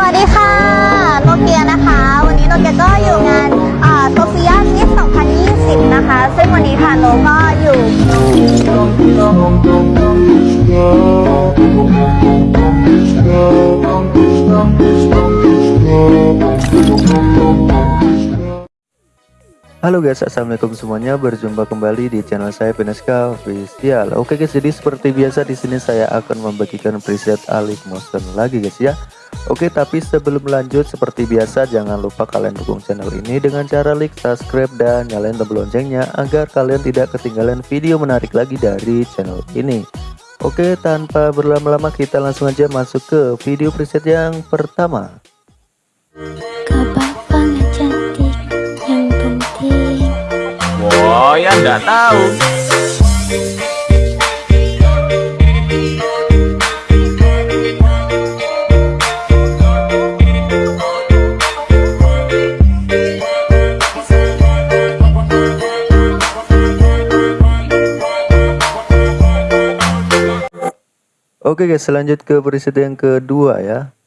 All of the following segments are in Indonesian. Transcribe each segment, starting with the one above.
สวัสดีค่ะโนเกียนะคะ วันนี้โนเกียก็อยู่งานโซเฟียมิส2020 นะคะ ซึ่งวันนี้ค่ะโนก็อยู่ Halo guys, assalamualaikum semuanya. Berjumpa kembali di channel saya Peneska Official. Oke guys, jadi seperti biasa di sini saya akan membagikan preset Alif Motion lagi guys ya. Oke, tapi sebelum lanjut seperti biasa jangan lupa kalian dukung channel ini dengan cara like, subscribe dan nyalain tombol loncengnya agar kalian tidak ketinggalan video menarik lagi dari channel ini. Oke, tanpa berlama-lama kita langsung aja masuk ke video preset yang pertama. Wah, ya nggak tahu. Oke guys, lanjut ke preset yang kedua ya.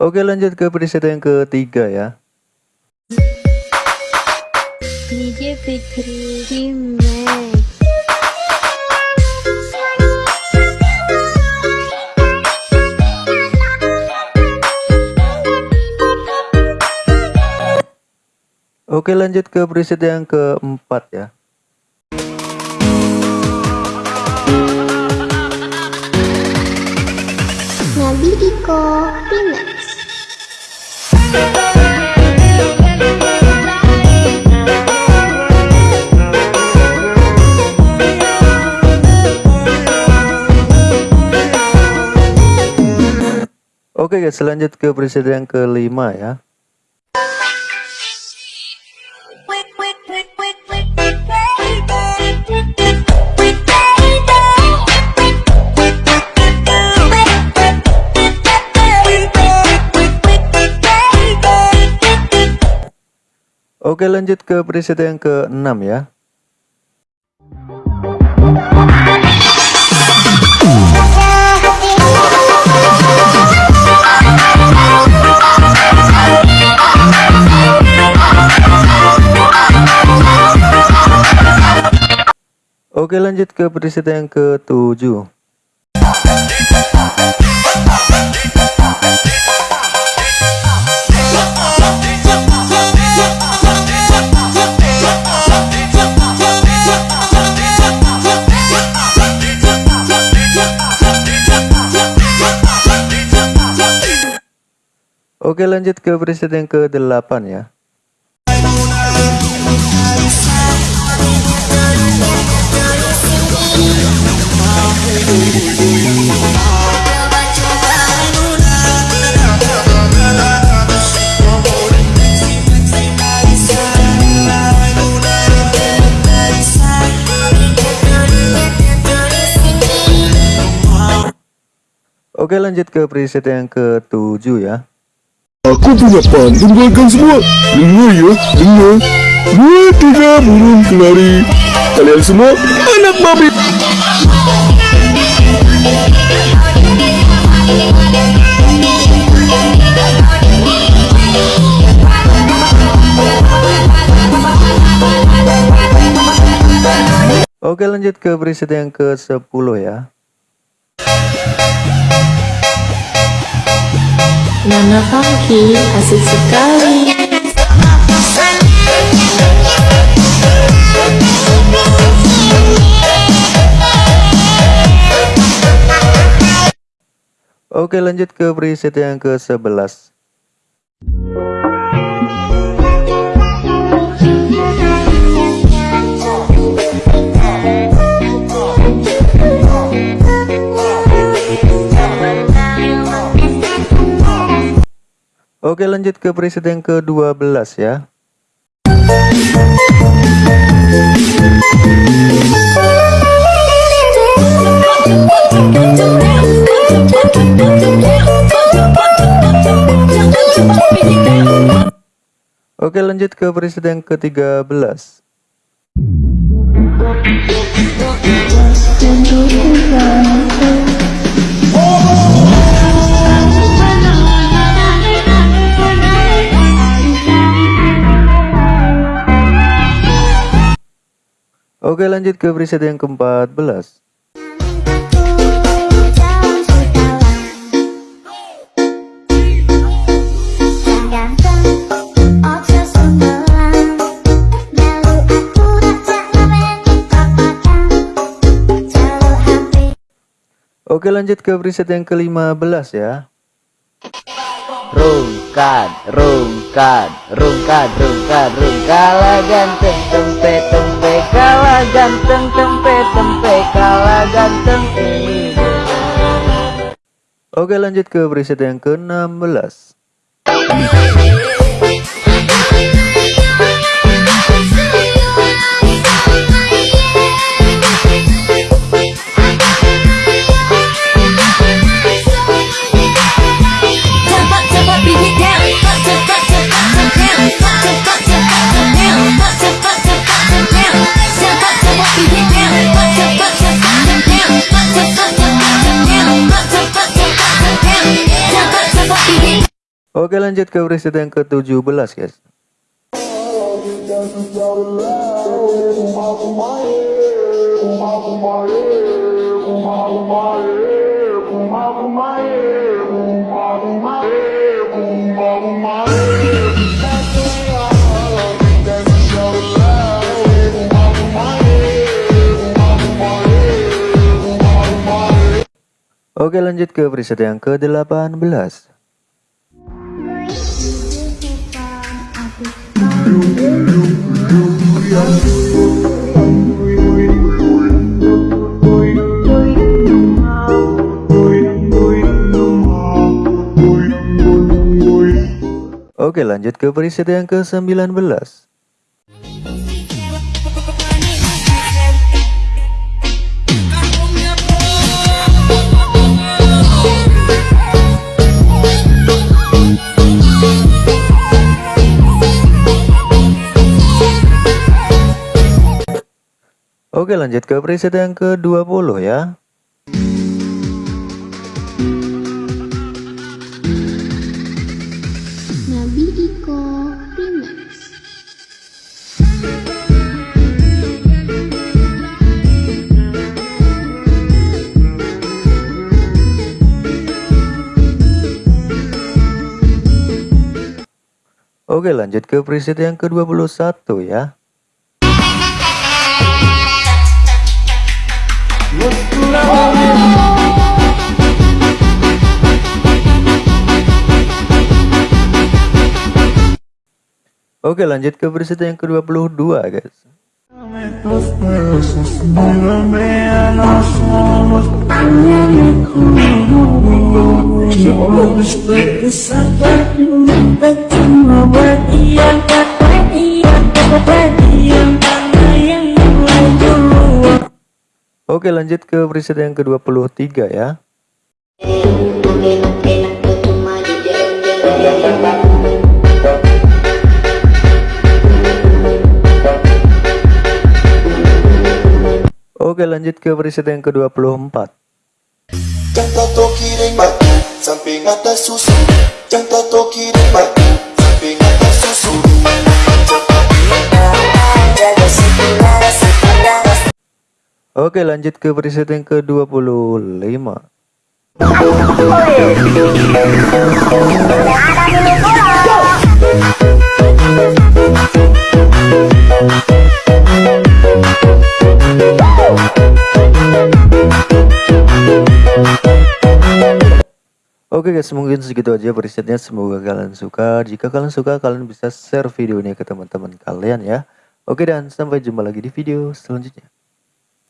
Oke lanjut ke preset yang ketiga ya. DJ Fikri Remix Oke lanjut ke preset yang keempat ya. Nabi Iko Remix Oke guys lanjut ke preset yang kelima ya. Oke lanjut ke preset yang keenam ya. Oke lanjut ke preset yang ketujuh. Oke lanjut ke preset yang ke-8 ya. Oke lanjut ke preset yang ke-7 ya. Aku punya pantun kalian semua. Dengar ya, dengar. Dua, tiga, burung kelari. Kalian semua anak babi. Oke lanjut ke preset yang ke-10 ya. Nana Funky asik sekali Oke lanjut ke preset yang ke-11. Oke lanjut ke presiden ke-12 ya. Oke lanjut ke presiden ke-13 Oke lanjut ke preset yang ke-14 Oke lanjut ke preset yang ke-15 ya. Rungkad, rungkad, rungkad, rungkad, rungkala ganteng tempe tempe kala ganteng tempe tempe kala ganteng ini. Oke lanjut ke preset yang ke-16 Oke lanjut ke preset yang ke-17 guys. Oke lanjut ke preset yang ke-18 Oke lanjut ke preset yang ke-19 Oke lanjut ke preset yang ke-20 ya. Nabi Iko Remix. Oke lanjut ke preset yang ke-21 ya Oke lanjut ke preset yang ke-22 guys. Oke lanjut ke preset yang ke-23 ya Oke lanjut ke preset yang ke-24 Samping atas susu Yang tato kiring batu Samping atas susu. Oke lanjut ke preset yang ke-25 Oke guys mungkin segitu aja presetnya. Semoga kalian suka. Jika kalian suka kalian bisa share video ini ke teman-teman kalian ya. Oke dan sampai jumpa lagi di video selanjutnya